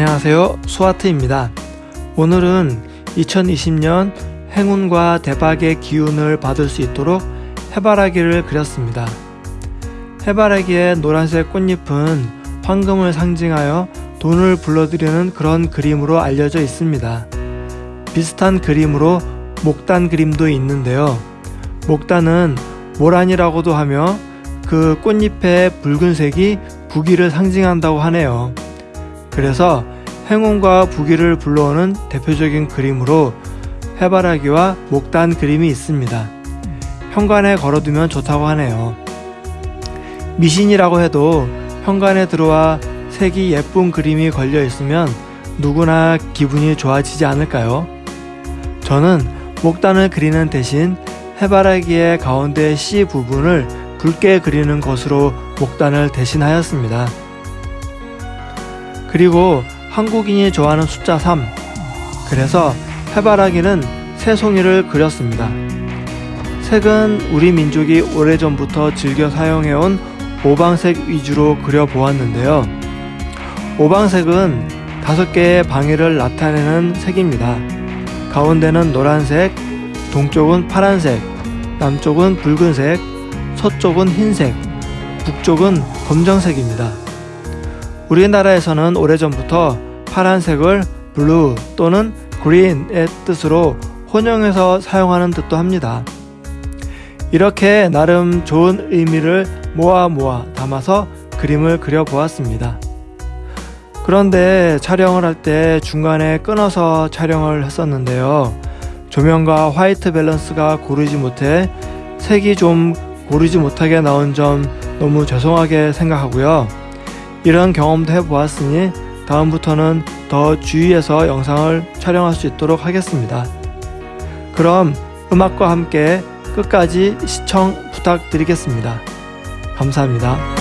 안녕하세요. 수아트입니다. 오늘은 2020년 행운과 대박의 기운을 받을 수 있도록 해바라기를 그렸습니다. 해바라기의 노란색 꽃잎은 황금을 상징하여 돈을 불러들이는 그런 그림으로 알려져 있습니다. 비슷한 그림으로 목단 그림도 있는데요. 목단은 모란이라고도 하며 그 꽃잎의 붉은색이 부귀를 상징한다고 하네요. 그래서 행운과 부귀를 불러오는 대표적인 그림으로 해바라기와 목단 그림이 있습니다. 현관에 걸어두면 좋다고 하네요. 미신이라고 해도 현관에 들어와 색이 예쁜 그림이 걸려 있으면 누구나 기분이 좋아지지 않을까요? 저는 목단을 그리는 대신 해바라기의 가운데 C 부분을 붉게 그리는 것으로 목단을 대신하였습니다. 그리고 한국인이 좋아하는 숫자 3 그래서 해바라기는 새송이를 그렸습니다. 색은 우리 민족이 오래전부터 즐겨 사용해온 오방색 위주로 그려보았는데요. 오방색은 다섯 개의 방해를 나타내는 색입니다. 가운데는 노란색, 동쪽은 파란색, 남쪽은 붉은색, 서쪽은 흰색, 북쪽은 검정색입니다. 우리나라에서는 오래전부터 파란색을 blue 또는 green의 뜻으로 혼용해서 사용하는 듯도 합니다. 이렇게 나름 좋은 의미를 모아 모아 담아서 그림을 그려보았습니다. 그런데 촬영을 할 때 중간에 끊어서 촬영을 했었는데요. 조명과 화이트 밸런스가 고르지 못해 색이 좀 고르지 못하게 나온 점 너무 죄송하게 생각하고요. 이런 경험도 해보았으니 다음부터는 더 주의해서 영상을 촬영할 수 있도록 하겠습니다. 그럼 음악과 함께 끝까지 시청 부탁드리겠습니다. 감사합니다.